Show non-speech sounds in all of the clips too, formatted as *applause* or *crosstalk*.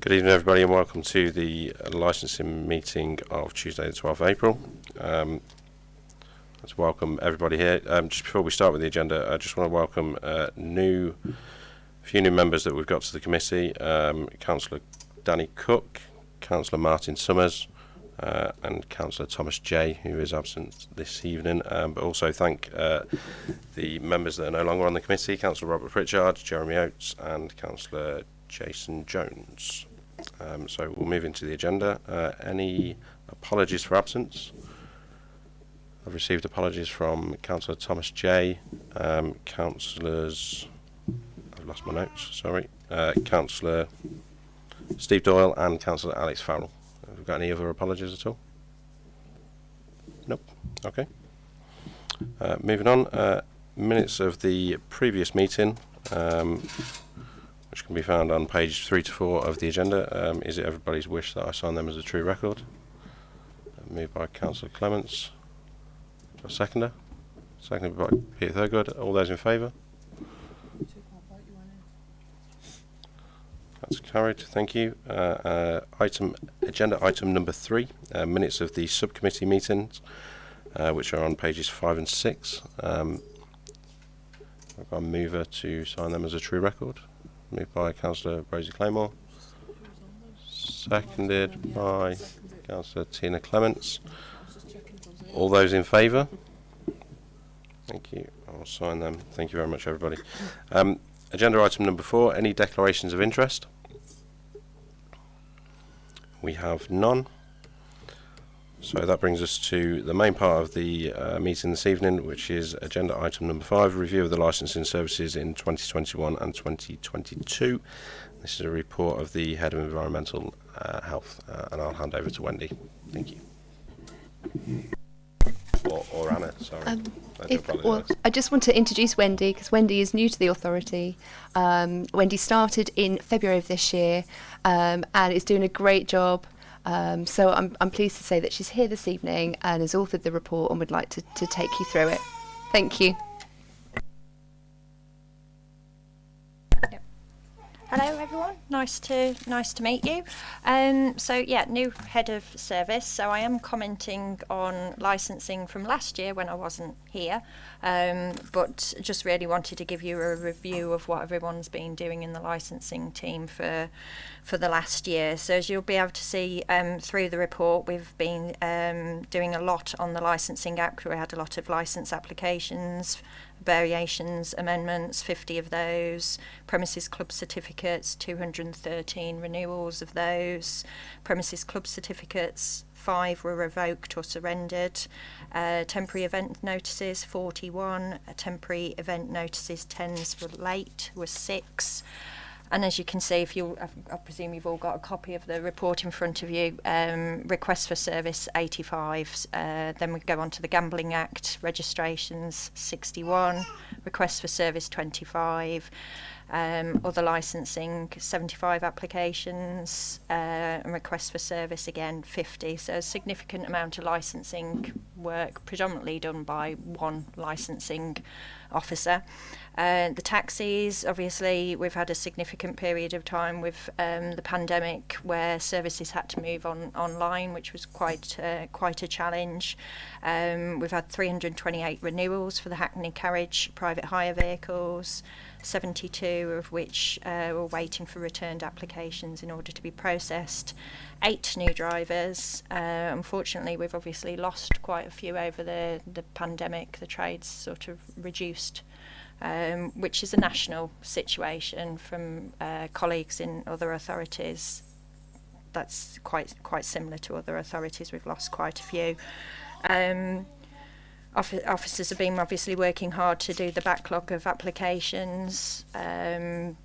Good evening, everybody, and welcome to the licensing meeting of Tuesday, the 12th of April. Um, let's welcome everybody here. Um, just before we start with the agenda, I just want to welcome uh, new, few new members that we've got to the committee. Um, Councillor Danny Cook, Councillor Martin Summers, uh, and Councillor Thomas Jay, who is absent this evening. Um, but also thank uh, the members that are no longer on the committee, Councillor Robert Pritchard, Jeremy Oates, and Councillor Jason Jones. Um, so we'll move into the agenda. Uh, any apologies for absence? I've received apologies from Councillor Thomas Jay, um, Councillors, I've lost my notes, sorry, uh, Councillor Steve Doyle and Councillor Alex Farrell. Have we got any other apologies at all? Nope. Okay. Uh, moving on, uh, minutes of the previous meeting, um, which can be found on page three to four of the agenda. Um, is it everybody's wish that I sign them as a true record? Moved by Councillor Clements. A seconder? Seconded by Peter Thurgood. All those in favour? That's carried. Thank you. Uh, uh, item agenda item number three, uh, minutes of the subcommittee meetings, uh, which are on pages five and six. Um, I've got a mover to sign them as a true record. Moved by Councillor Rosie Claymore. Seconded by Councillor Tina Clements. All those in favour? Thank you. I'll sign them. Thank you very much, everybody. Um, agenda item number four, any declarations of interest? We have none. So that brings us to the main part of the uh, meeting this evening, which is agenda item number five, review of the licensing services in 2021 and 2022. This is a report of the Head of Environmental uh, Health, uh, and I'll hand over to Wendy. Thank you. Or, or Anna, sorry. Um, I If, well. I just want to introduce Wendy because Wendy is new to the authority. Um, Wendy started in February of this year um, and is doing a great job. Um, so I'm, I'm pleased to say that she's here this evening and has authored the report and would like to, to take you through it. Thank you. Hello everyone, nice to nice to meet you. Um, so yeah, new head of service. So I am commenting on licensing from last year when I wasn't here, um, but just really wanted to give you a review of what everyone's been doing in the licensing team for for the last year. So as you'll be able to see um, through the report, we've been um, doing a lot on the licensing act. We had a lot of license applications variations, amendments, 50 of those, premises club certificates, 213 renewals of those, premises club certificates, five were revoked or surrendered, uh, temporary event notices, 41, uh, temporary event notices, TENs were late, were six. And as you can see, if you, I, presume you've all got a copy of the report in front of you, um, requests for service 85, uh, then we go on to the Gambling Act, registrations 61, requests for service 25, um, other licensing 75 applications, uh, and requests for service again 50. So a significant amount of licensing work, predominantly done by one licensing officer. Uh, the taxis, obviously, we've had a significant period of time with um, the pandemic where services had to move on online, which was quite uh, quite a challenge. Um, we've had 328 renewals for the Hackney Carriage private hire vehicles, 72 of which uh, were waiting for returned applications in order to be processed. Eight new drivers. Uh, unfortunately, we've obviously lost quite a few over the, the pandemic. The trade's sort of reduced um, which is a national situation from uh, colleagues in other authorities. That's quite quite similar to other authorities. We've lost quite a few. Um, officers have been obviously working hard to do the backlog of applications. Um,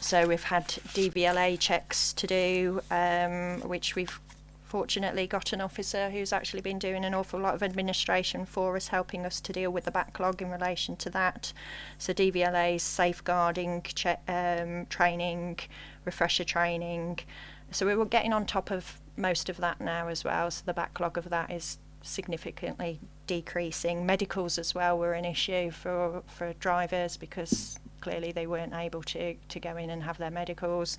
so we've had DVLA checks to do, um, which we've fortunately got an officer who's actually been doing an awful lot of administration for us, helping us to deal with the backlog in relation to that. So DVLA's safeguarding, um, training, refresher training. So we were getting on top of most of that now as well. So the backlog of that is significantly decreasing. Medicals as well were an issue for for drivers because clearly they weren't able to, to go in and have their medicals.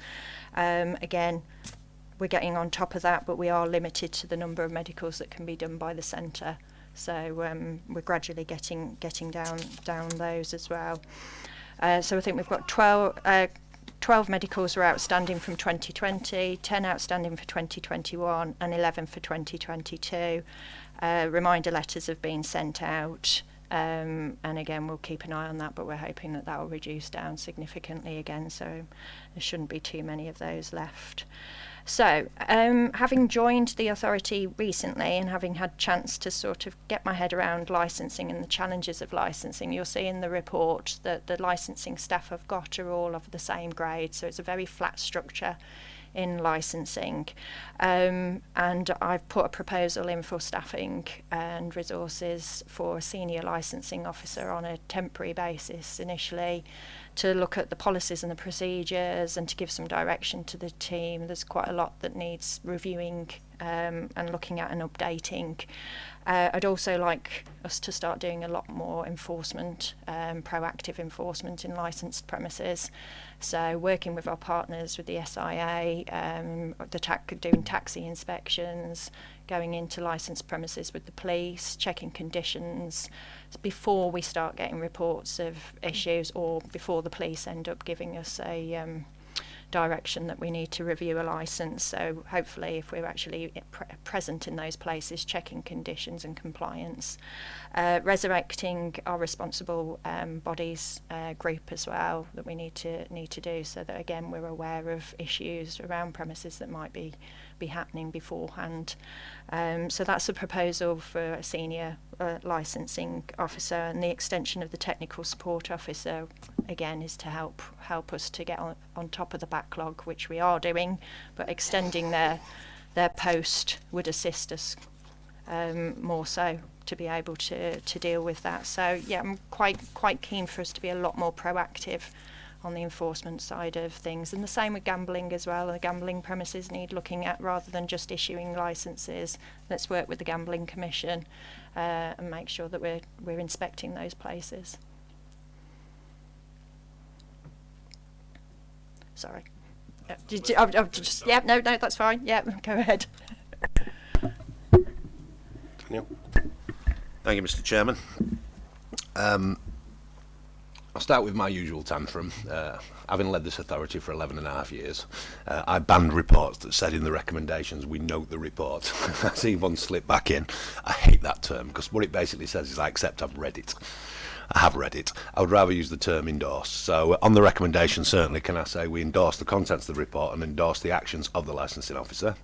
Um, again, we're getting on top of that, but we are limited to the number of medicals that can be done by the centre. So um, we're gradually getting getting down down those as well. Uh, so I think we've got 12, uh, 12 medicals are outstanding from 2020, 10 outstanding for 2021, and 11 for 2022. Uh, reminder letters have been sent out. Um, and again, we'll keep an eye on that, but we're hoping that that will reduce down significantly again, so there shouldn't be too many of those left. So, um, having joined the authority recently and having had chance to sort of get my head around licensing and the challenges of licensing, you'll see in the report that the licensing staff I've got are all of the same grade, so it's a very flat structure in licensing. Um, and I've put a proposal in for staffing and resources for a senior licensing officer on a temporary basis initially to look at the policies and the procedures and to give some direction to the team. There's quite a lot that needs reviewing um, and looking at and updating. Uh, I'd also like us to start doing a lot more enforcement, um, proactive enforcement in licensed premises. So working with our partners with the SIA, um, the ta- doing taxi inspections, going into licensed premises with the police, checking conditions before we start getting reports of issues or before the police end up giving us a um, direction that we need to review a license. So hopefully, if we're actually pre- present in those places, checking conditions and compliance, uh, resurrecting our responsible um, bodies uh, group as well that we need to need to do, so that again we're aware of issues around premises that might be be happening beforehand. Um, so that's a proposal for a senior uh, licensing officer, and the extension of the technical support officer again is to help help us to get on, on top of the backlog, which we are doing, but extending their their post would assist us um, more so to be able to to deal with that. So yeah, I'm quite quite keen for us to be a lot more proactive on the enforcement side of things. And the same with gambling as well. The gambling premises need looking at rather than just issuing licenses. Let's work with the Gambling Commission uh, and make sure that we're, we're inspecting those places. Sorry. Yeah, did you, I've, I've just, yeah, no, no, that's fine. Yeah, *laughs* go ahead. Daniel? Thank you, Mr. Chairman. Um, I'll start with my usual tantrum. Uh, having led this authority for 11 and a half years, uh, I banned reports that said in the recommendations, we note the report. I see one slip back in. I hate that term because what it basically says is I accept I've read it. I have read it. I would rather use the term endorse. So, uh, on the recommendation, certainly, can I say we endorse the contents of the report and endorse the actions of the licensing officer?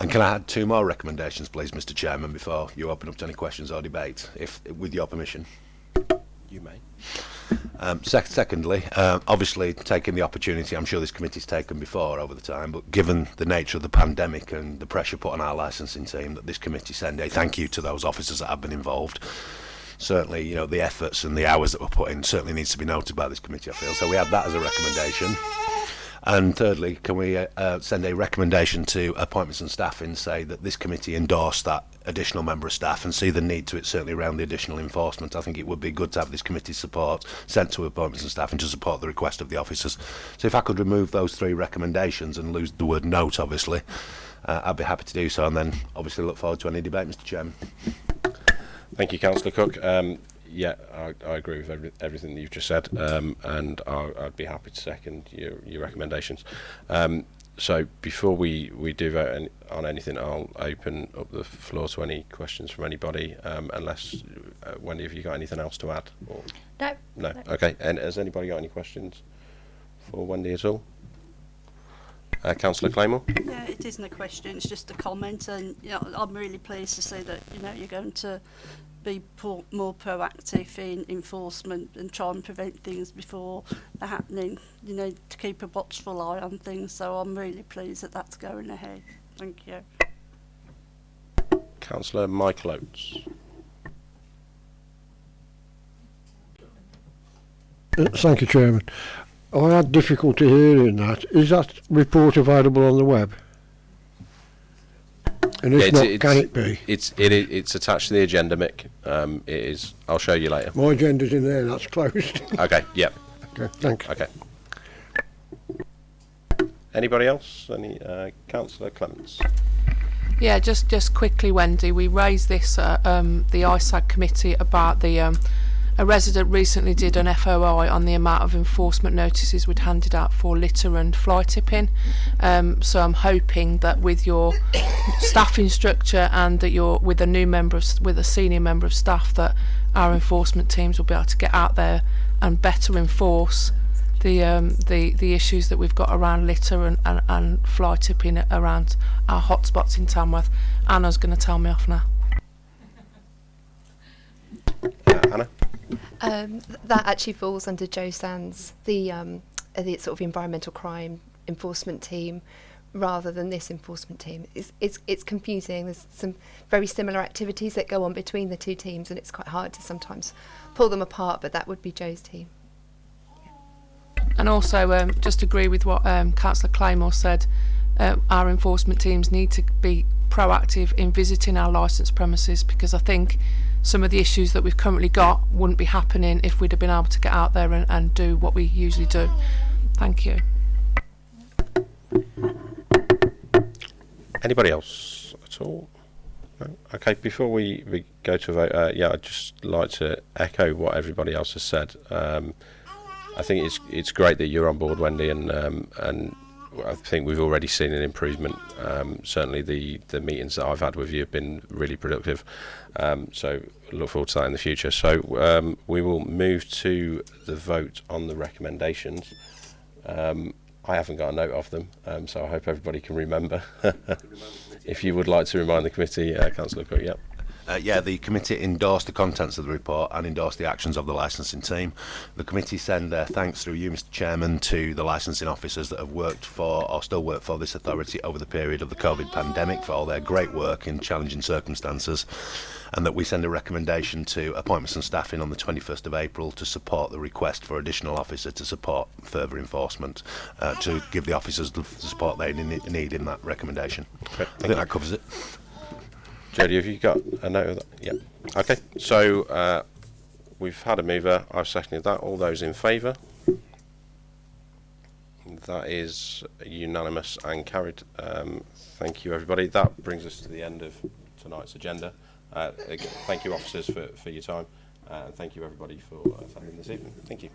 And can I add two more recommendations, please, Mr Chairman, before you open up to any questions or debate, if with your permission? You may. Um, sec secondly, uh, obviously taking the opportunity, I'm sure this committee's taken before over the time, but given the nature of the pandemic and the pressure put on our licensing team, that this committee send a thank you to those officers that have been involved certainly, you know, the efforts and the hours that were put in certainly needs to be noted by this committee, I feel. So we have that as a recommendation. And thirdly, can we uh, uh, send a recommendation to appointments and staff and say that this committee endorsed that additional member of staff and see the need to it certainly around the additional enforcement. I think it would be good to have this committee's support sent to appointments and staff and to support the request of the officers. So if I could remove those three recommendations and lose the word note, obviously, uh, I'd be happy to do so and then obviously look forward to any debate, Mr Chairman. Thank you, Councillor Cook. Um, yeah, I, I agree with every, everything that you've just said, um, and I, I'd be happy to second your, your recommendations. Um, so before we, we do vote any, on anything, I'll open up the floor to any questions from anybody, um, unless, uh, Wendy, have you got anything else to add? Or? No. No, okay. And has anybody got any questions for Wendy at all? Uh, Councillor Claymore? Yeah, it isn't a question, it's just a comment and you know, I'm really pleased to see that you know you're going to be pro- more proactive in enforcement and try and prevent things before they're happening, you know, to keep a watchful eye on things. So I'm really pleased that that's going ahead. Thank you. Councillor Michael Oates. Uh, Thank you, Chairman. I had difficulty hearing that. Is that report available on the web? And if Yeah, it's- not, it's- can it be? It's it, it's attached to the agenda, Mick. Um, it is. I'll show you later. My agenda's in there, that's closed. *laughs* Okay. Yep. Okay, thanks. Okay. Anybody else? Any uh, Councillor Clements? Yeah, just just quickly, Wendy. We raised this at um, the ISAG committee about the um, a resident recently did an FOI on the amount of enforcement notices we'd handed out for litter and fly tipping. Um, so I'm hoping that with your *coughs* staffing structure and that you're with a new member of, with a senior member of staff that our enforcement teams will be able to get out there and better enforce the um, the the issues that we've got around litter and, and, and fly tipping around our hotspots in Tamworth. Anna's going to tell me off now. Uh, Anna? Um, that actually falls under Joe Sands, the um, uh, the sort of environmental crime enforcement team, rather than this enforcement team. It's, it's it's confusing. There's some very similar activities that go on between the two teams, and it's quite hard to sometimes pull them apart. But that would be Joe's team. And also, um, just agree with what um, Councillor Claymore said. Uh, our enforcement teams need to be proactive in visiting our licensed premises because I think some of the issues that we've currently got wouldn't be happening if we'd have been able to get out there and, and do what we usually do. Thank you. Anybody else at all? No? Okay, before we, we go to vote, uh, yeah, I'd just like to echo what everybody else has said. Um, I think it's it's great that you're on board, Wendy, and um, and I think we've already seen an improvement. Um, certainly, the the meetings that I've had with you have been really productive. Um, so look forward to that in the future. So um, we will move to the vote on the recommendations. Um, I haven't got a note of them, um, so I hope everybody can remember. *laughs* if you would like to remind the committee, uh, Councillor Cook, yep. Uh, yeah, the committee endorsed the contents of the report and endorsed the actions of the licensing team. The committee send their thanks through you, Mr Chairman, to the licensing officers that have worked for or still work for this authority over the period of the COVID pandemic for all their great work in challenging circumstances and that we send a recommendation to appointments and staffing on the 21st of April to support the request for additional officer to support further enforcement, uh, to give the officers the support they need in that recommendation. Okay, I think that covers it. Jodie, have you got a note of that? Yeah. Okay, so uh, we've had a mover. I've seconded that. All those in favour? That is unanimous and carried. Um, thank you, everybody. That brings us to the end of tonight's agenda. Uh, thank you, officers, for, for your time. Uh, and thank you, everybody, for uh, attending this evening. Thank you.